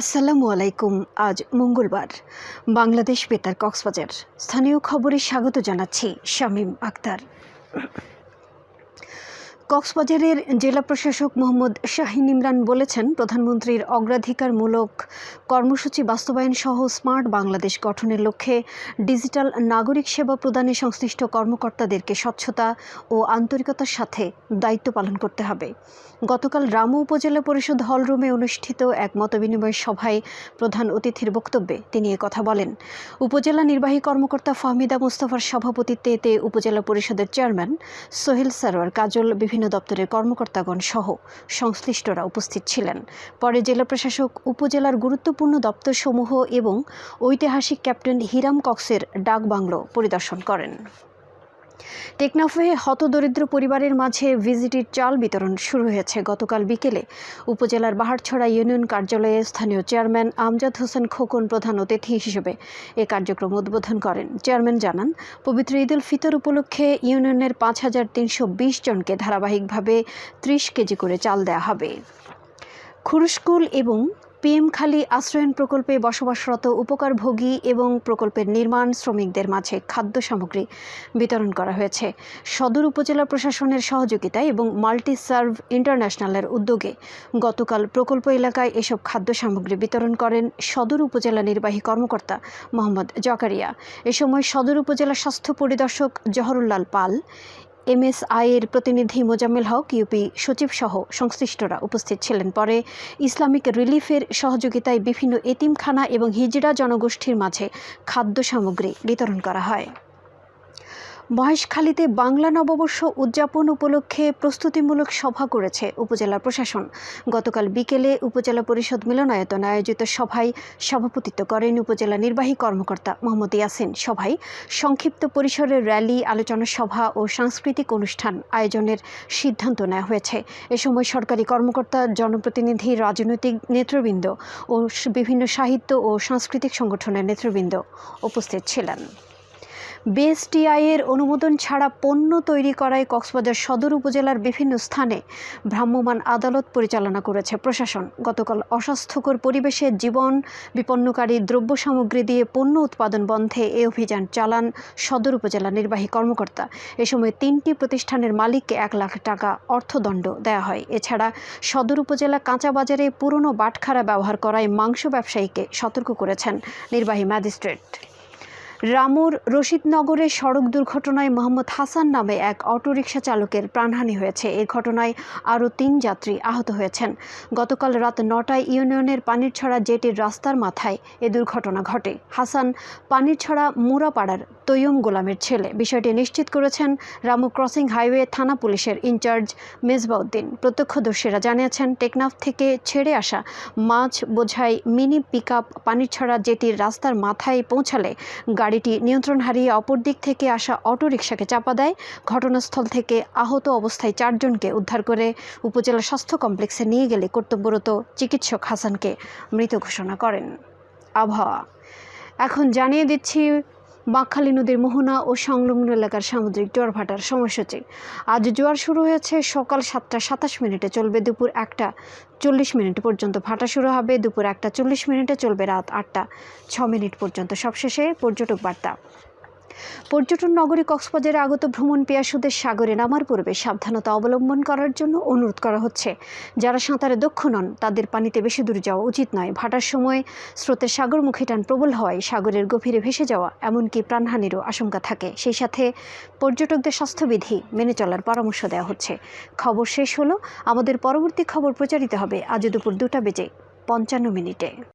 আসসালামু আলাইকুম আজ মঙ্গলবার। বাংলাদেশ বেতার কক্সবাজার। স্থানীয় খবরে স্বাগত জানাচ্ছি শামীম আক্তার। কক্সবাজারের জেলা প্রশাসক মোহাম্মদ শাহিন ইমরান বলেছেন, প্রধানমন্ত্রীর অগ্রাধিকারমূলক কর্মসূচি বাস্তবায়ন সহ স্মার্ট বাংলাদেশ গঠনের লক্ষ্যে ডিজিটাল নাগরিক সেবা প্রদানে সংশ্লিষ্ট কর্মকর্তাদেরকে স্বচ্ছতা ও আন্তরিকতার সাথে দায়িত্ব পালন করতে হবে। গতকাল রামু উপজেলা পরিষদ হলরুমে অনুষ্ঠিত এক মতবিনিময় সভায় প্রধান অতিথির বক্তব্যে তিনি কথা বলেন। উপজেলা নির্বাহী কর্মকর্তা ফাহমিদা মোস্তফার সভাপতিত্বে এতে উপজেলা পরিষদের চেয়ারম্যান সোহেল সারোয়ার কাজল বিভিন্ন দপ্তরের কর্মকর্তাগণ সহ সংশ্লিষ্টরা উপস্থিত ছিলেন। পরে জেলা প্রশাসক, উপজেলার গুরুত্বপূর্ণ দপ্তরসমূহ এবং ঐতিহাসিক ক্যাপ্টেন হিরাম কক্সের ডাকবাংলো পরিদর্শন করেন। টেকনাফে হতদরিদ্র পরিবারের মাঝে ভিজিটির চাল বিতরণ শুরু হয়েছে। গতকাল বিকেলে উপজেলার বাহারছড়া ইউনিয়ন কার্যালয়ে স্থানীয় চেয়ারম্যান আমজাদ হোসেন খোকন প্রধান অতিথি হিসেবে এ কার্যক্রম উদ্বোধন করেন। চেয়ারম্যান জানান, পবিত্র ঈদ উল ফিতর উপলক্ষে ইউনিয়নের পাঁচ হাজার তিনশো বিশ জনকে ধারাবাহিকভাবে ত্রিশ কেজি করে চাল দেওয়া হবে। খুরুশকুল এবং পিএমখালী আশ্রয়ন প্রকল্পে বসবাসরত উপকারভোগী এবং প্রকল্পের নির্মাণ শ্রমিকদের মাঝে খাদ্য সামগ্রী বিতরণ করা হয়েছে। সদর উপজেলা প্রশাসনের সহযোগিতায় এবং মাল্টি সার্ভ ইন্টারন্যাশনালের উদ্যোগে গতকাল প্রকল্প এলাকায় এসব খাদ্য সামগ্রী বিতরণ করেন সদর উপজেলা নির্বাহী কর্মকর্তা মোহাম্মদ জকারিয়া। এ সময় সদর উপজেলা স্বাস্থ্য পরিদর্শক জহরুল্লাল পাল এমএসআই এর প্রতিনিধি মোজাম্মেল হক, ইউপি সচিব সহ সংশ্লিষ্টরা উপস্থিত ছিলেন। পরে ইসলামিক রিলিফের সহযোগিতায় বিভিন্ন এতিমখানা এবং হিজড়া জনগোষ্ঠীর মাঝে খাদ্য সামগ্রী বিতরণ করা হয়। মহেশখালীতে বাংলা নববর্ষ উদযাপন উপলক্ষে প্রস্তুতিমূলক সভা করেছে উপজেলা প্রশাসন। গতকাল বিকেলে উপজেলা পরিষদ মিলনায়তন আয়োজিত সভায় সভাপতিত্ব করেন উপজেলা নির্বাহী কর্মকর্তা মোহাম্মদ ইয়াসিন। সভায় সংক্ষিপ্ত পরিসরের র্যালি, আলোচনা সভা ও সাংস্কৃতিক অনুষ্ঠান আয়োজনের সিদ্ধান্ত নেওয়া হয়েছে। এ সময় সরকারি কর্মকর্তা, জনপ্রতিনিধি, রাজনৈতিক নেতৃবৃন্দ ও বিভিন্ন সাহিত্য ও সাংস্কৃতিক সংগঠনের নেতৃবৃন্দ উপস্থিত ছিলেন। বিএসটিআই এর অনুমোদন ছাড়া পণ্য তৈরি করায় কক্সবাজার সদর উপজেলার বিভিন্ন স্থানে ভ্রাম্যমাণ আদালত পরিচালনা করেছে প্রশাসন। গতকাল অস্বাস্থ্যকর পরিবেশে জীবন বিপন্নকারী দ্রব্য সামগ্রী দিয়ে পণ্য উৎপাদন বন্ধে এ অভিযান চালান সদর উপজেলা নির্বাহী কর্মকর্তা। এ সময় তিনটি প্রতিষ্ঠানের মালিককে এক লাখ টাকা অর্থদণ্ড দেওয়া হয়। এছাড়া সদর উপজেলা কাঁচা বাজারে পুরনো বাটখারা ব্যবহার করায় মাংস ব্যবসায়ীকে সতর্ক করেছেন নির্বাহী ম্যাজিস্ট্রেট। রামুর রশিদনগরে সড়ক দুর্ঘটনায় মোহাম্মদ হাসান নামে এক অটোরিকশা চালকের প্রাণহানি হয়েছে। এ ঘটনায় আরও তিন যাত্রী আহত হয়েছেন। গতকাল রাত নটায় ইউনিয়নের পানিরছড়া জেটির রাস্তার মাথায় এ দুর্ঘটনা ঘটে। হাসান পানিরছড়া মুরাপাড়ার তৈয়ম গোলামের ছেলে। বিষয়টি নিশ্চিত করেছেন রামু ক্রসিং হাইওয়ে থানা পুলিশের ইনচার্জ মেজবাউদ্দিন। প্রত্যক্ষদর্শীরা জানিয়েছেন, টেকনাফ থেকে ছেড়ে আসা মাছ বোঝাই মিনি পিক আপ পানিরছড়া জেটির রাস্তার মাথায় পৌঁছালে গাড়িটি নিয়ন্ত্রণ হারিয়ে অপর দিক থেকে আসা অটোরিকশাকে চাপা দেয়। ঘটনাস্থল থেকে আহত অবস্থায় চারজনকে উদ্ধার করে উপজেলা স্বাস্থ্য কমপ্লেক্সে নিয়ে গেলে কর্তব্যরত চিকিৎসক হাসানকে মৃত ঘোষণা করেন। আবহাওয়া। এখন জানিয়ে দিচ্ছি বাঁকখালী নদীর মোহনা ও সংলগ্ন এলাকার সামুদ্রিক জোয়ার ভাটার সময়সূচি। আজ জোয়ার শুরু হয়েছে সকাল সাতটা সাতাশ মিনিটে, চলবে দুপুর একটা চল্লিশ মিনিট পর্যন্ত। ভাটা শুরু হবে দুপুর একটা চল্লিশ মিনিটে, চলবে রাত আটটা ছ মিনিট পর্যন্ত। সবশেষে পর্যটক বার্তা। পর্যটন নগরী কক্সবাজারে আগত ভ্রমণ পেয়াসুদের সাগরে নামার পূর্বে সাবধানতা অবলম্বন করার জন্য অনুরোধ করা হচ্ছে। যারা সাঁতারে দক্ষ নন, তাদের পানিতে বেশি দূর যাওয়া উচিত নয়। ভাটার সময় স্রোতের সাগরমুখী টান প্রবল হওয়ায় সাগরের গভীরে ভেসে যাওয়া, এমনকি প্রাণহানিরও আশঙ্কা থাকে। সেই সাথে পর্যটকদের স্বাস্থ্যবিধি মেনে চলার পরামর্শ দেওয়া হচ্ছে। খবর শেষ হলো। আমাদের পরবর্তী খবর প্রচারিত হবে আজ দুপুর দুটা বেজে পঞ্চান্ন মিনিটে।